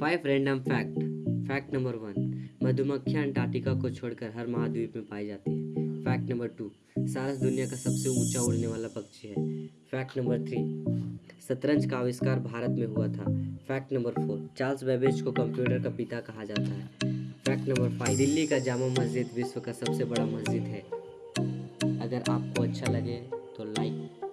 Five random fact fact number one मधुमक्खियाँ Antarctica को छोड़कर हर महाद्वीप में पाई जाती है। फैक्ट नंबर टू सारस दुनिया का सबसे ऊँचा उड़ने वाला पक्षी है। फैक्ट नंबर थ्री शतरंज का आविष्कार भारत में हुआ था। Fact number four Charles Babbage को कंप्यूटर का पिता कहा जाता है। फैक्ट नंबर फाइव दिल्ली का जामा मस्जिद विश्व का सबसे बड़ा मस्जिद है। अगर आपको अच्छा लगे तो लाइक